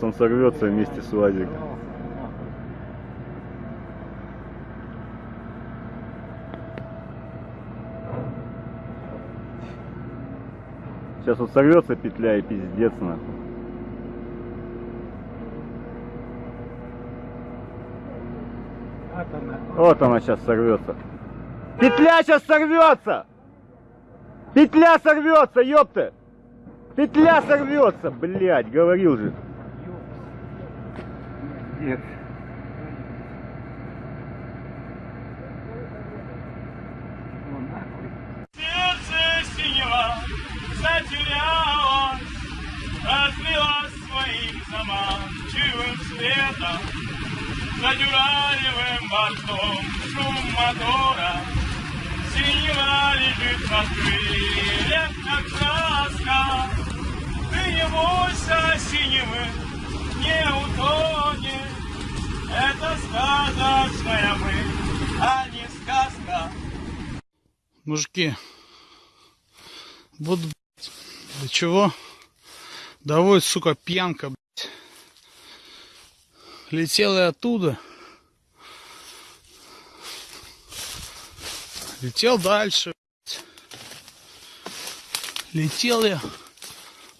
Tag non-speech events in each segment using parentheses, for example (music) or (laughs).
Сейчас он сорвется вместе с УАЗиком. Сейчас вот сорвется петля и пиздец нахуй. Вот она сейчас сорвется. Петля сейчас сорвется! Петля сорвется, ёпта! Петля сорвется, блядь, говорил же. Нет. Сердце синего затерялось, Разлилось своим заманчивым светом, За дюралевым бортом шум мотора, Синева лежит в крыльях, как краска. Ты не бойся синевы, не утонешь, Это сказочная мы, а не сказка. Мужики, вот до чего доводит, сука, пьянка, блядь. Летел я оттуда. Летел дальше. блядь. Летел я.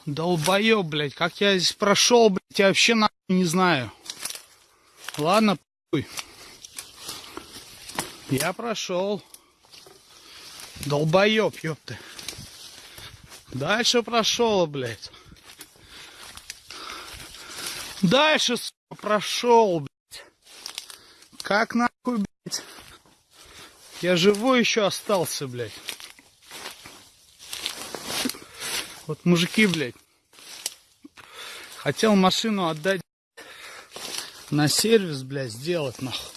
Долбоеб, блядь. Как я здесь прошел, блядь, я вообще нахуй не знаю. Ладно, пуй. Я прошел. Долбоеб, ёпты. Дальше прошел, блядь. Дальше, прошел, блядь. Как нахуй, блядь. Я живой еще остался, блядь. Вот мужики, блядь. Хотел машину отдать на сервис, блядь, сделать, нахуй.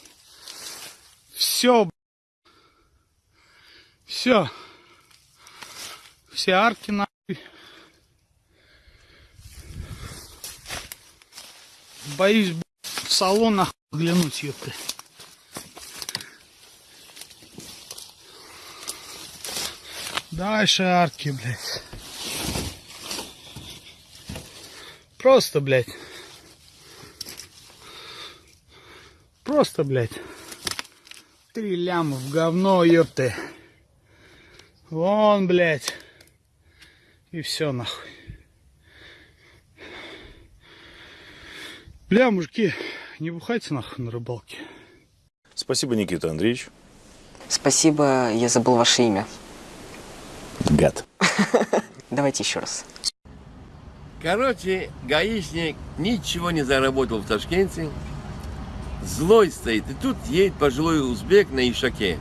Все, все. Все арки нахуй. Боюсь, блядь, в салон нахуй глянуть, ёпта. Дальше арки, блядь. Просто, блядь. Просто, блядь. Три ляма в говно, ёпты. Вон, блядь. И все нахуй. Бля, мужики, не бухайте нахуй на рыбалке. Спасибо, Никита Андреевич. Спасибо, я забыл ваше имя. Гад. (laughs) Давайте еще раз. Короче, гаишник ничего не заработал в Ташкенте. Злой стоит. И тут едет пожилой узбек на Ишаке.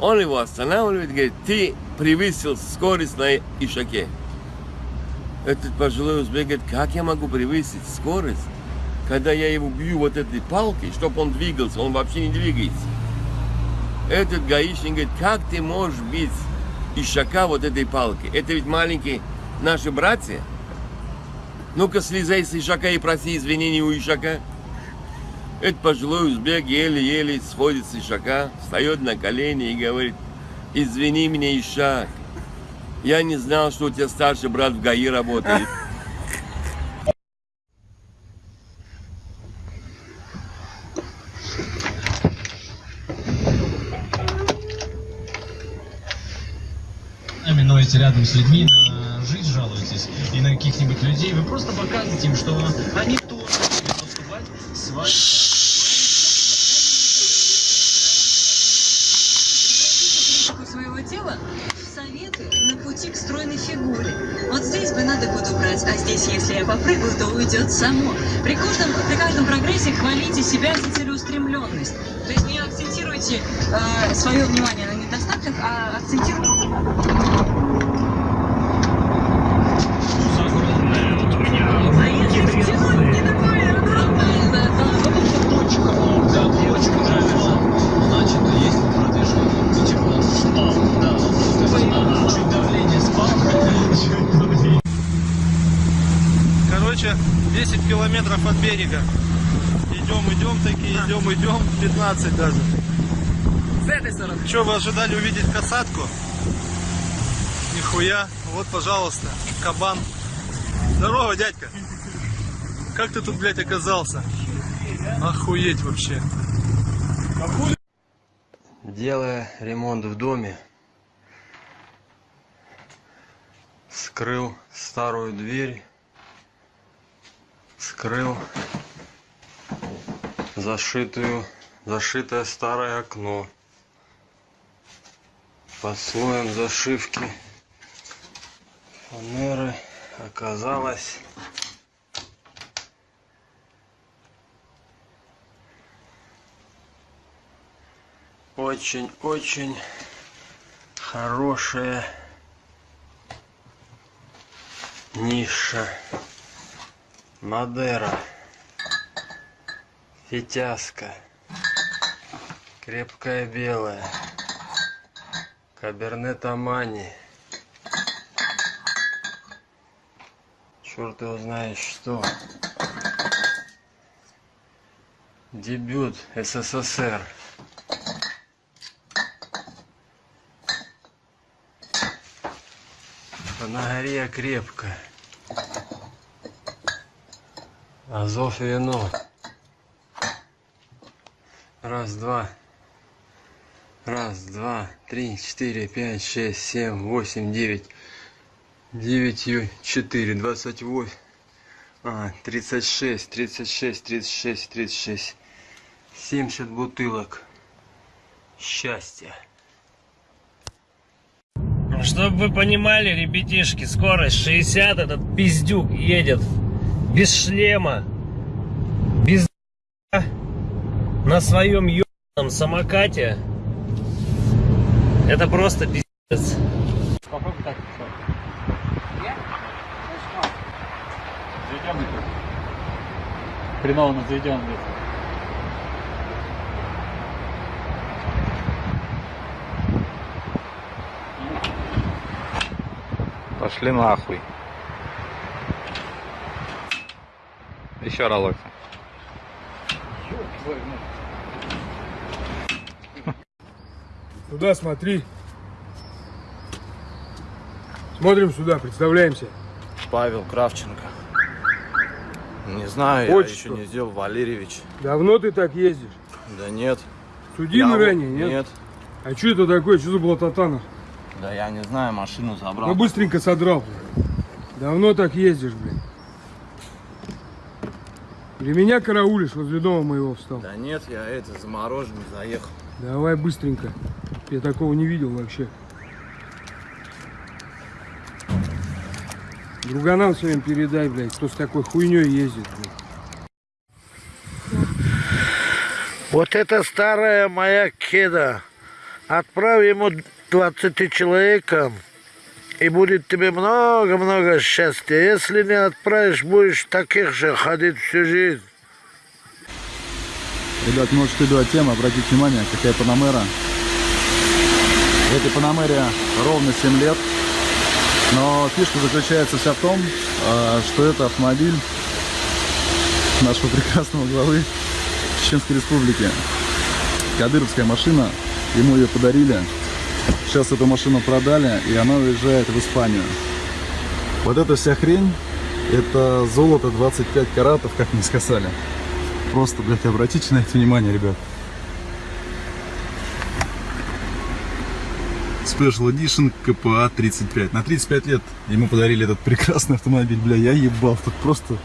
Он его останавливает, говорит, ты превысил скорость на Ишаке. Этот пожилой узбек говорит, как я могу превысить скорость, когда я его бью вот этой палкой, чтобы он двигался, он вообще не двигается. Этот гаишник говорит, как ты можешь бить Ишака вот этой палкой? Это ведь маленькие наши братья. Ну-ка, слезай с Ишака и проси извинений у Ишака. Этот пожилой узбек еле-еле сходит с Ишака, встает на колени и говорит, извини меня, Ишак, я не знал, что у тебя старший брат в ГАИ работает. минуете рядом с людьми, на жизнь жалуетесь и на каких-нибудь людей, вы просто показываете им, что они тоже будут поступать с вами. Уйдет само. При каждом, при каждом прогрессе хвалите себя за целеустремленность. То есть не акцентируйте э, свое внимание на недостатках, а акцентируйте... 15 даже. С этой стороны. Что, вы ожидали увидеть касатку? Нихуя. Вот, пожалуйста, кабан. Здорово, дядька. Как ты тут, блядь, оказался? Охуеть вообще. Делая ремонт в доме, скрыл старую дверь, скрыл зашитую, зашитое старое окно. Под слоем зашивки фанеры оказалось. Очень-очень хорошая ниша. Мадера. Фитяска Крепкая белая Кабернет Амани Черт его знает что Дебют СССР На горе крепко. Азов вино. Раз, два. Раз, два, три, четыре, пять, шесть, семь, восемь, девять. Девятью четыре, двадцать восемь. А, тридцать шесть, тридцать шесть, тридцать шесть, тридцать шесть. Семьдесят бутылок. Счастья. Чтобы вы понимали, ребятишки, скорость 60, этот пиздюк едет без шлема, без на своем ебаном самокате. Это просто пиздец. Попробуй так. Заведем это. Хреново нас заведем, блядь. Пошли нахуй. Еще разок. Туда смотри. Смотрим сюда, представляемся. Павел Кравченко. Не знаю, Отчество. я еще не сделал, Валерьевич. Давно ты так ездишь? Да нет. Судимый Я- ранее, нет? Нет. А что это такое? Что за блатотана? Да я не знаю, машину забрал. Ну быстренько содрал. блин. Давно так ездишь, блин. Для меня караулишь, возле дома моего встал. Да нет, я это, замороженный заехал. Давай быстренько. Я такого не видел вообще. Друганам своим передай, блядь, кто с такой хуйней ездит, блядь. Вот это старая моя кеда. Отправь ему 20 человекам, и будет тебе много-много счастья. Если не отправишь, будешь таких же ходить всю жизнь. Ребят, может что тема, обратите внимание, какая Панамера. Этой Панамере ровно 7 лет. Но фишка заключается вся в том, а, что это автомобиль нашего прекрасного главы Чеченской Республики. Кадыровская машина, ему ее подарили. Сейчас эту машину продали, и она уезжает в Испанию. Вот эта вся хрень, это золото 25 каратов, как мне сказали. Просто, блядь, обратите на это внимание, ребят. Special Edition КПА 35. На 35 лет ему подарили этот прекрасный автомобиль. Бля, я ебал. Тут просто,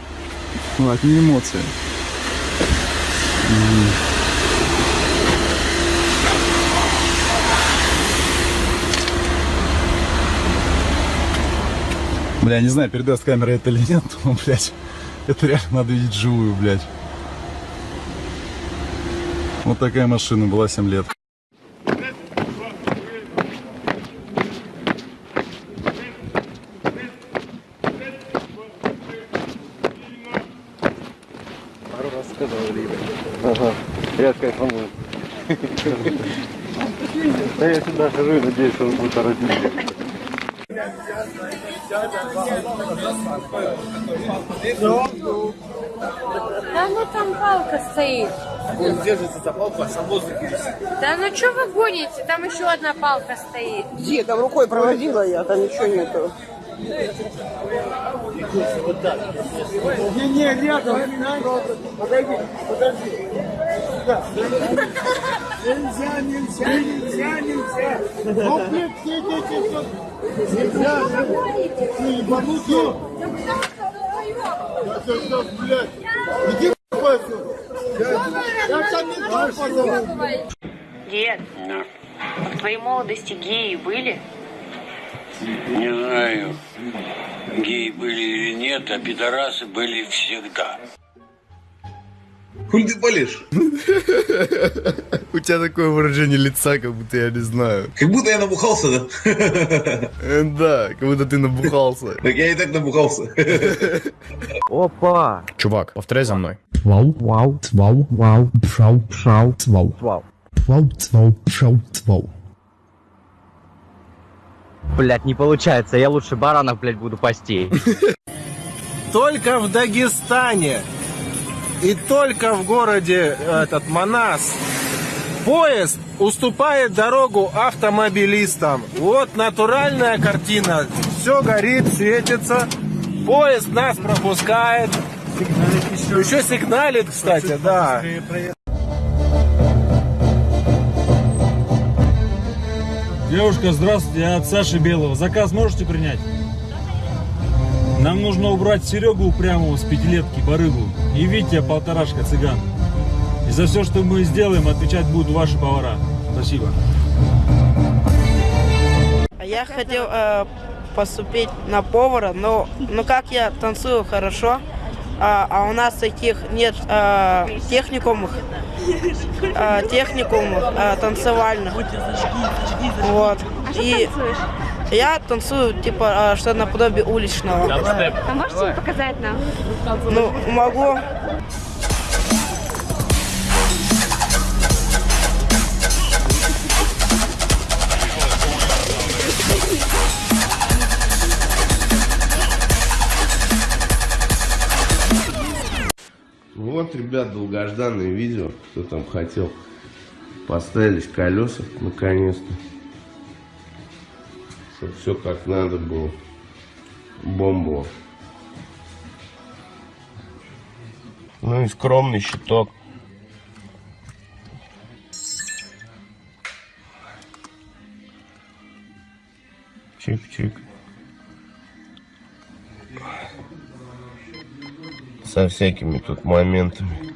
ну, одни эмоции. Бля, не знаю, передаст камера это или нет, (laughs) но, блядь, это реально надо видеть живую, блядь. Вот такая машина была 7 лет. И надеюсь, что он будет родитель. Да ну там палка стоит. Он держится за палку, а сам воздух Да ну что вы гоните? Там еще одна палка стоит. Где? Там рукой проводила я, там ничего нету. Вот так. Не, не, рядом. Подойди, подожди. Да. Нельзя, нельзя, нельзя, нельзя. Ну, блин, все дети тут. Нельзя, ты ебанутый. Ты что, блядь? Иди отсюда. Я тебя не позову. Дед, в твоей молодости геи были? Не знаю, геи были или нет, а пидорасы были всегда. Хули ты болишь? (laughs) У тебя такое выражение лица, как будто я не знаю. Как будто я набухался, да? Э, Да, как будто ты набухался. (laughs) Так я и так набухался. (laughs) Опа! Чувак, повторяй за мной. Вау, вау, цвау, вау, пшау, пшау, цвау. Вау. Вау, цвау, пшау, цвау. Блять, не получается, я лучше баранов, блять, буду пасти. Только в Дагестане и только в городе этот Манас поезд уступает дорогу автомобилистам. Вот натуральная картина. Все горит, светится. Поезд нас пропускает. Еще сигналит, кстати, да. Девушка, здравствуйте, я от Саши Белого. Заказ можете принять? Нам нужно убрать Серегу упрямого с пятилетки, барыгу, и Витя полторашка цыган. И за все, что мы сделаем, отвечать будут ваши повара. Спасибо. Я хотел э, поступить на повара, но, но как я танцую хорошо, а, а у нас таких нет э, техникумов, э, техникумов э, танцевальных. Вот. И я танцую типа э, что наподобие уличного. А можете показать нам? Ну, могу. Вот, ребят, долгожданное видео, кто там хотел. Поставились колеса, наконец-то. Чтобы все как надо было. Бомбово. Ну и скромный щиток. Чик-чик. Со всякими тут моментами.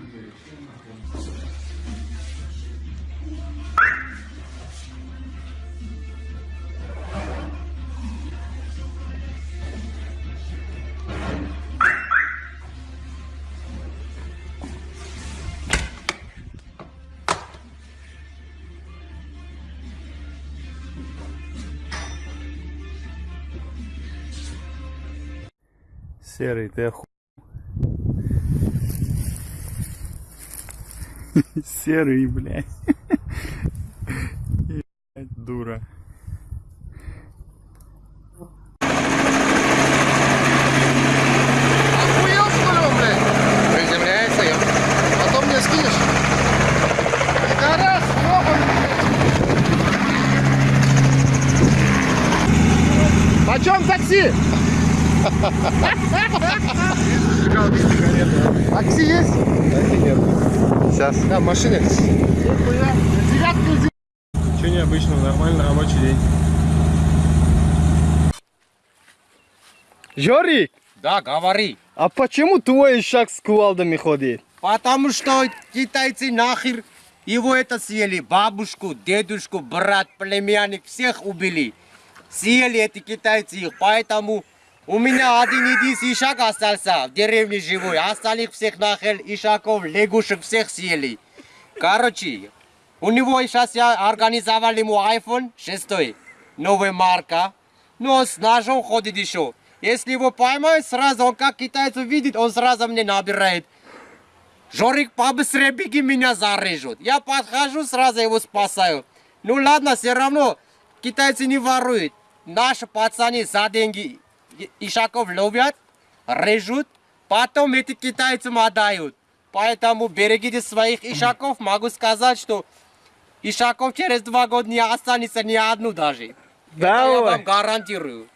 Серый, ты оху... (laughs) Серый, блядь. (laughs) Дура. Охуел, что ли, он, блядь? Приземляется, я. Потом мне скинешь. Гараж, Почем такси? Такси есть? Такси нет. Сейчас. Да, в машине. Че необычного, нормально, рабочий день. Жорик, Да, говори. а почему твой шаг с кувалдами ходит? Потому что китайцы нахер его это съели. Бабушку, дедушку, брат, племянник, всех убили. Съели эти китайцы их, поэтому у меня один единственный шаг остался в деревне живой. Остальных всех нахер, ишаков, лягушек всех съели. Короче, у него сейчас я организовал ему iPhone 6, новая марка. Но с ножом ходит еще. Если его поймают, сразу он как китайцев видит, он сразу мне набирает. Жорик, побыстрее беги, меня зарежут. Я подхожу, сразу его спасаю. Ну ладно, все равно китайцы не воруют. Наши пацаны за деньги ишаков ловят, режут, потом эти китайцам отдают. Поэтому берегите своих ишаков. Могу сказать, что ишаков через два года не останется ни одну даже. Это я Давай. вам гарантирую.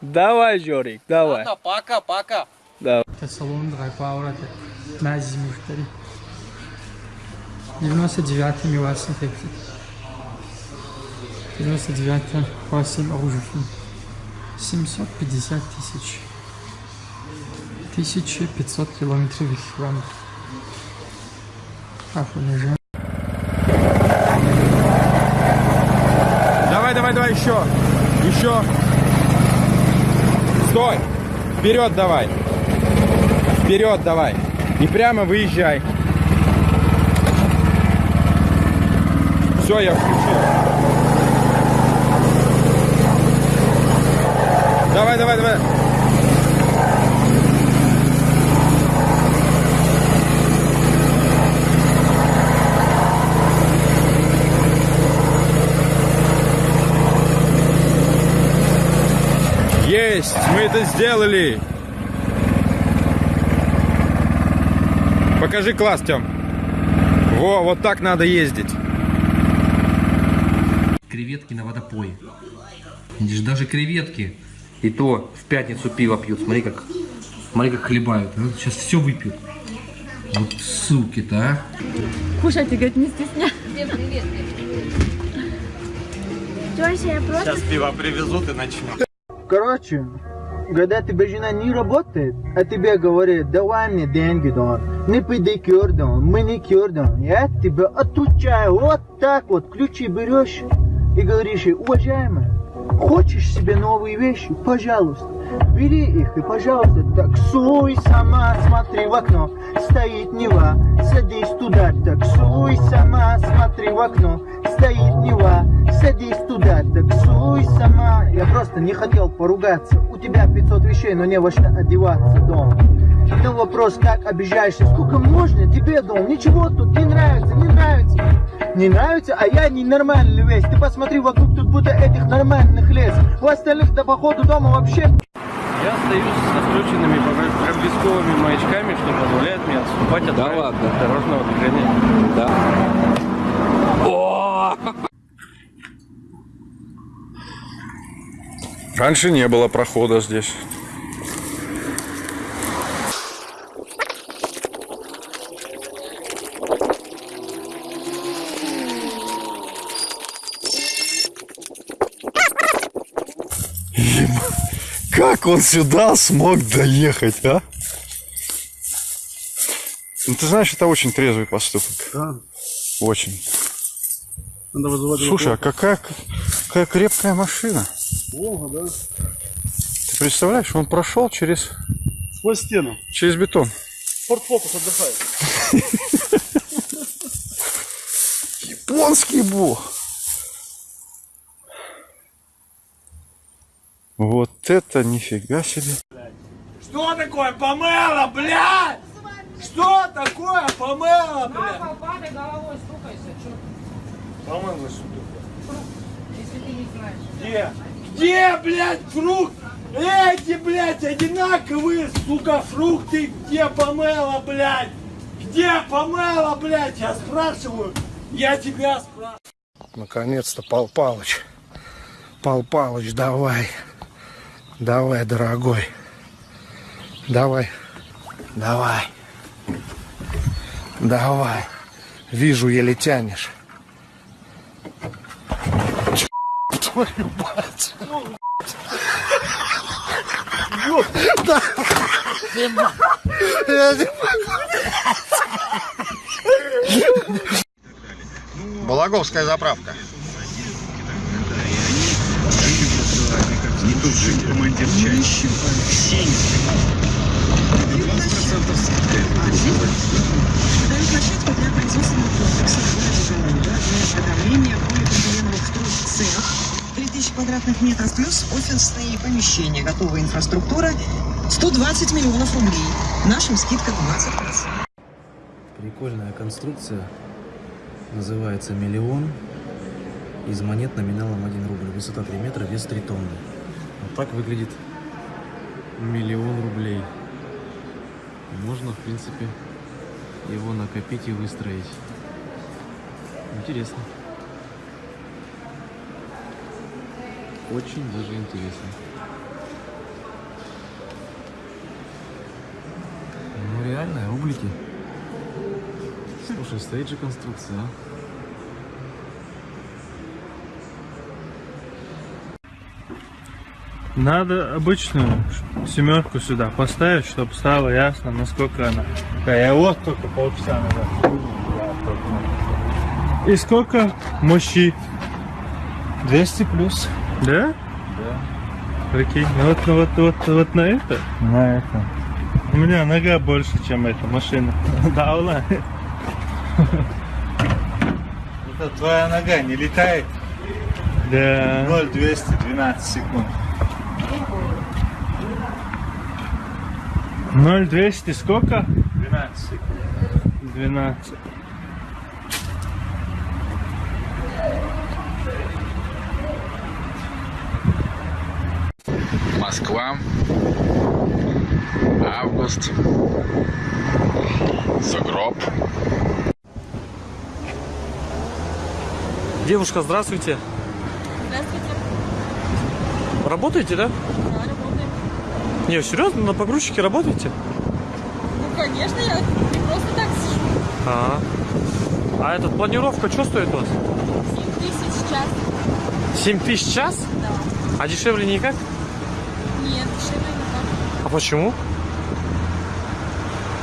Давай, Жорик, давай. Ладно, пока-пока. Давай. Салон Драйпауэр, Мази Мухтари. 99 Миласан Текси. 99 8 Ружев. 750 тысяч. 1500 километров километров. Афонежан. Давай, давай, давай, еще. Еще. Стой. Вперед давай. Вперед давай. И прямо выезжай. Все, я включил. Давай, давай, давай. Есть! Мы это сделали! Покажи класс, Тём. Во, вот так надо ездить. Креветки на водопое. Видишь, даже креветки. И то в пятницу пиво пьют. Смотри, как, смотри, как хлебают. а. Сейчас все выпьют. Вот суки-то, а. Кушайте, говорит, не стесняйся. Всем привет. Сейчас пиво привезут и начнем. Короче, когда тебе жена не работает, а тебе говорит, давай мне деньги, да, не педикюр, да, маникюр, да, я тебе отучаю вот так вот, ключи берешь и говоришь, ей, уважаемая, хочешь себе новые вещи, пожалуйста, бери их и, пожалуйста, таксуй сама, смотри в окно, стоит Нева, садись туда, таксуй сама, смотри в окно, стоит Нева, садись туда, таксуй сама. Я просто не хотел поругаться, у тебя 500 вещей, но не во что одеваться дома. Но вопрос, как обижаешься, сколько можно тебе дом, ничего тут не нравится, не нравится. Не нравится, а я ненормальный весь. Ты посмотри вокруг, тут будто этих нормальных лес. У остальных до походу дома вообще Я остаюсь со включенными проблесковыми маячками, что позволяет мне отступать от да ладно. дорожного движения. Да. Раньше не было прохода здесь. Как он сюда смог доехать, а? Ну, ты знаешь, это очень трезвый поступок. Да. Очень. Надо вызывать Слушай, а какая, какая крепкая машина. Волга, да? Ты представляешь, он прошел через, Сквозь стену. через бетон. Форд Фокус отдыхает. (laughs) Японский бог. Вот это нифига себе. Что такое помело, блядь? Что такое помело, блядь? Помело, что Если ты не знаешь. Где? Где, блядь, фрукт? Эти, блядь, одинаковые, сука, фрукты. Где помело, блядь? Где помело, блядь? Я спрашиваю. Я тебя спрашиваю. Наконец-то, Пал Палыч. Пал Палыч, давай. Давай, дорогой. Давай. Давай. Давай. Вижу, еле тянешь. Твою мать. Да. Я не Балаговская заправка. Не тут жить, командир чаще. Квадратных метров плюс офисные помещения. Готовая инфраструктура. 120 миллионов рублей. Нашим скидка 20%. Прикольная конструкция. Называется «Миллион». Из монет номиналом 1 рубль. Высота 3 метра, вес 3 тонны. Вот так выглядит миллион рублей. Можно, в принципе, его накопить и выстроить. Интересно. очень даже интересно. Ну реально, углики. Слушай, стоит же конструкция, а? Надо обычную семерку сюда поставить, чтобы стало ясно, насколько она. Да, я вот только полчаса назад. И сколько мощи? 200 плюс. Да? Да. Прикинь, ну вот, ну вот, вот, вот на это? На это. У меня нога больше, чем эта машина. (laughs) Да, Ула? Это твоя нога не летает? Да. 0,212 секунд. 0,200 сколько? 12 секунд. 12. Москва. Август. Сугроб. Девушка, здравствуйте. Здравствуйте. Работаете, да? Да, работаем. Не, серьезно, на погрузчике работаете? Ну, конечно, я не просто так сижу. А, а эта планировка что стоит у вас? 7 тысяч в час. 7 тысяч час? Да. А дешевле никак? Нет, дешевле никак. А почему?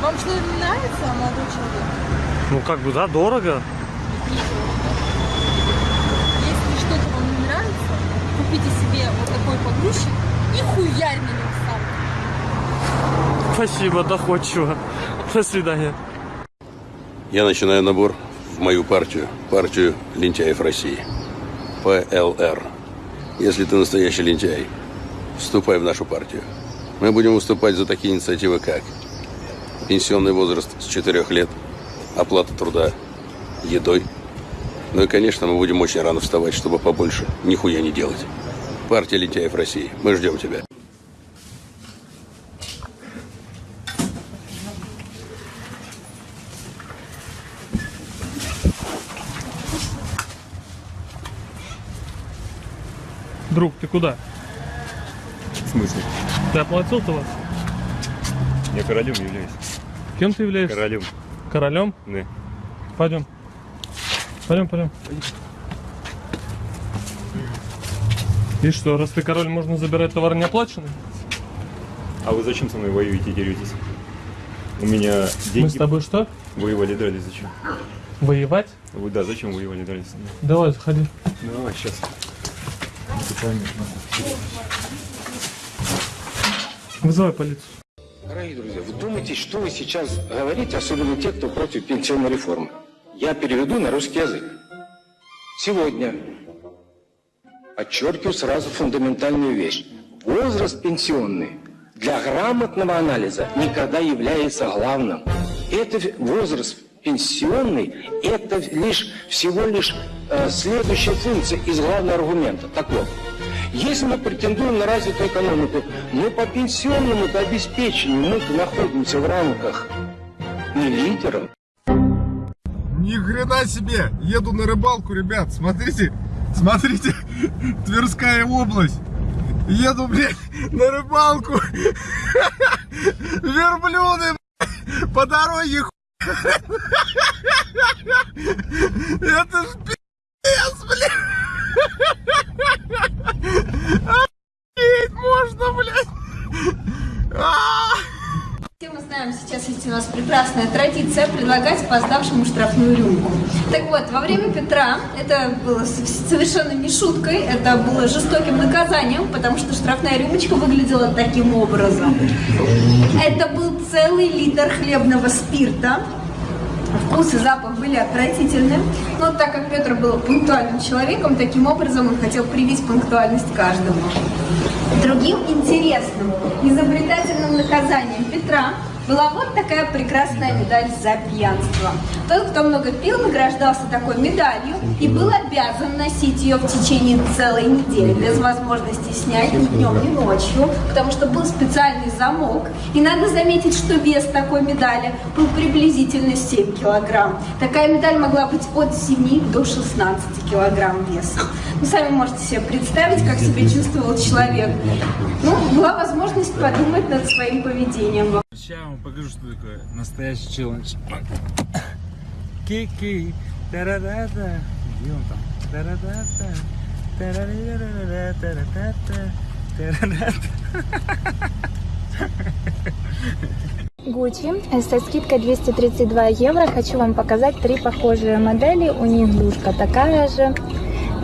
Вам что не нравится, молодой человек? Ну как бы да, дорого. Если что-то вам не нравится, купите себе вот такой погрузчик и хуярь на него сам. Спасибо, доходчиво. До свидания. Я начинаю набор в мою партию, партию лентяев России. ПЛР. Если ты настоящий лентяй, вступай в нашу партию. Мы будем выступать за такие инициативы, как пенсионный возраст с 4 лет, оплата труда едой. Ну и, конечно, мы будем очень рано вставать, чтобы побольше нихуя не делать. Партия лентяев России. Мы ждем тебя. Друг, ты куда? В смысле? Ты оплатил-то вас? Я королем являюсь. Кем ты являешься? Королем. Королем? Да. Пойдем. Пойдем, пойдем. И что, раз ты король, можно забирать товар неоплаченный? А вы зачем со мной воюете и деретесь? У меня деньги... Мы с тобой что? Воевали, дрались, зачем? Воевать? Вы, да, зачем воевали, дрались? Давай, заходи. Давай, сейчас. Вызывай полицию. Дорогие друзья, вы думаете, что вы сейчас говорите, особенно те, кто против пенсионной реформы? Я переведу на русский язык. Сегодня подчеркиваю сразу фундаментальную вещь. Возраст пенсионный для грамотного анализа никогда является главным. Это возраст пенсионный, это лишь всего лишь э, следующая функция из главного аргумента. Так вот, если мы претендуем на развитую экономику, мы по пенсионному обеспечению мы находимся в рамках не лидеров. Ни хрена себе! Еду на рыбалку, ребят, смотрите, смотрите, (laughs) Тверская область. Еду, блядь, на рыбалку. (laughs) Верблюды, блядь, по дороге ху- (laughs) Это ж пиздец, блядь. Охуеть можно, блядь. А! Все мы знаем сейчас, есть у нас прекрасная традиция предлагать опоздавшему штрафную рюмку. Так вот, во время Петра это было совершенно не шуткой, это было жестоким наказанием, потому что штрафная рюмочка выглядела таким образом. Это был целый литр хлебного спирта. Вкус и запах были отвратительны, но так как Петр был пунктуальным человеком, таким образом он хотел привить пунктуальность каждому. Другим интересным, изобретательным наказанием Петра была вот такая прекрасная медаль за пьянство. Тот, кто много пил, награждался такой медалью и был обязан носить ее в течение целой недели, без возможности снять ни днем, ни ночью, потому что был специальный замок. И надо заметить, что вес такой медали был приблизительно 7 килограмм. Такая медаль могла быть от 7 до 16 килограмм веса. Вы сами можете себе представить, как себя чувствовал человек. Ну, была возможность подумать над своим поведением. Сейчас я вам покажу, что такое настоящий челлендж. Кики. Тарадата. Где он там? Тарадата. Гуччи со скидкой 232 евро. Хочу вам показать три похожие модели. У них душка такая же.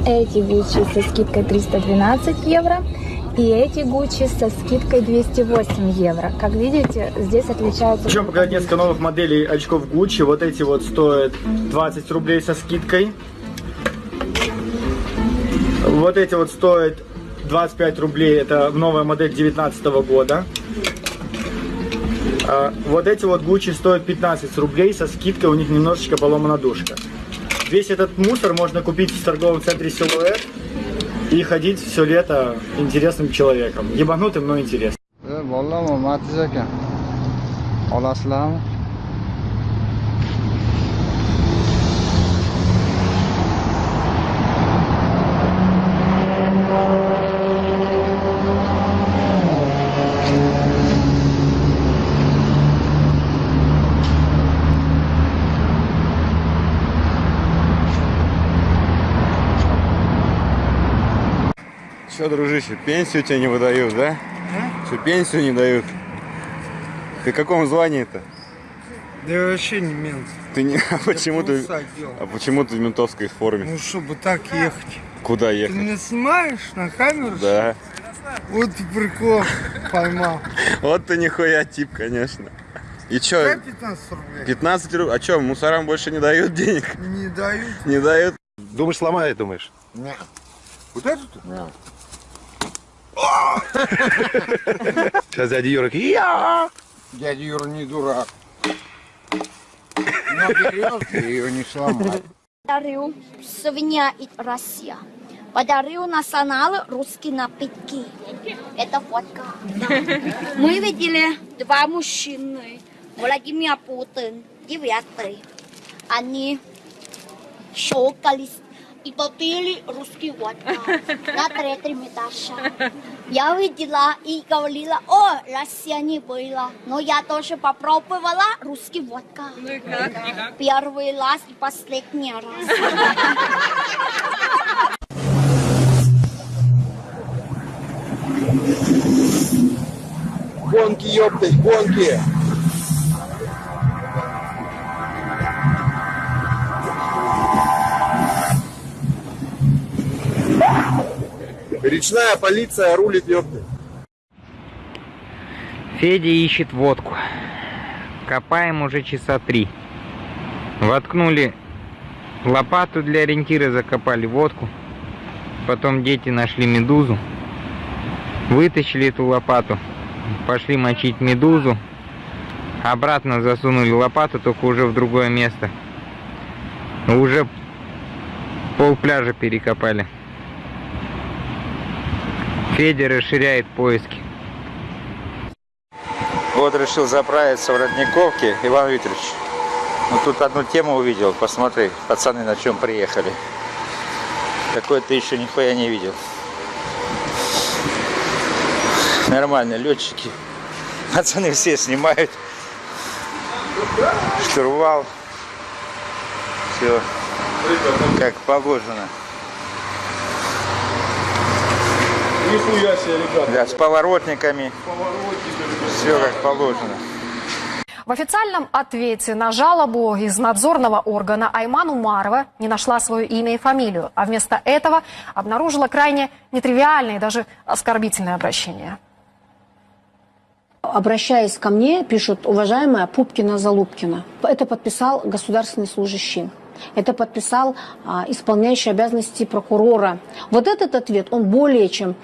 Эти Гуччи со скидкой 312 евро. И эти Гуччи со скидкой 208 евро. Как видите, здесь отличаются... Причем показать несколько новых моделей очков Gucci. Вот эти вот стоят 20 рублей со скидкой. Вот эти вот стоят 25 рублей. Это новая модель 2019 года. А Вот эти вот Gucci стоят 15 рублей, со скидкой у них немножечко поломана душка. Весь этот мусор можно купить в торговом центре Силуэт и ходить все лето интересным человеком. Ебанутым, но интересным. Че, дружище, пенсию тебе не выдают, да? Что, пенсию не дают? Ты в каком звании-то? Да я вообще не мент. Ты не... (laughs) А почему ты... А почему ты в ментовской форме? Ну, чтобы так ехать. Куда Ты ехать? меня снимаешь на камеру? Да. Вот ты прикол поймал. (laughs) Вот ты нихуя тип, конечно. И чё? Дай 15 рублей. 15 рублей? А чё, мусорам больше не дают денег? Не дают. Не дают? Думаешь, сломает, думаешь? Нет. Вот эту? Нет. Сейчас дядя Юра. Я! Дядя Юра не дурак. Но берет и ее не сломает. Подарил свинья и Россия. Подарил национал русские напитки. Это фотка. Да. Мы видели два мужчины. Владимир Путин, девятый. Они щелкались и попили русский водка на третьем этаже. Я видела и говорила, о, Россия не была. Но я тоже попробовала русский водка. Ну и как? Первый раз и последний раз. Гонки, ёптать, гонки! Речная полиция рулит, ёптать. Федя ищет водку. Копаем уже часа три. Воткнули лопату для ориентира, закопали водку. Потом дети нашли медузу. Вытащили эту лопату. Пошли мочить медузу. Обратно засунули лопату, только уже в другое место. Уже пол пляжа перекопали. Федя расширяет поиски. Вот решил заправиться в Родниковке, Иван Викторович. Ну тут одну тему увидел, посмотри, пацаны на чем приехали. Такое ты еще нихуя не видел. Нормально, летчики. Пацаны все снимают. Штурвал. Все как положено. Нихуя себе, ребята. Да, с поворотниками. Все как положено. В официальном ответе на жалобу из надзорного органа Айман Умарова не нашла свое имя и фамилию, а вместо этого обнаружила крайне нетривиальное и даже оскорбительное обращение. Обращаясь ко мне, пишут, уважаемая Пупкина-Залупкина. Это подписал государственный служащий. Это подписал а, исполняющий обязанности прокурора. Вот этот ответ, он более чем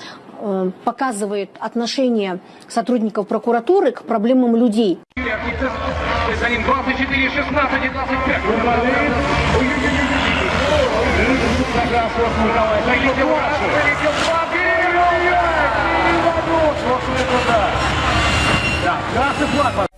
э, показывает отношение сотрудников прокуратуры к проблемам людей. За ним 24, 16 и 25. Зайдите вашу. Да, красный флаг.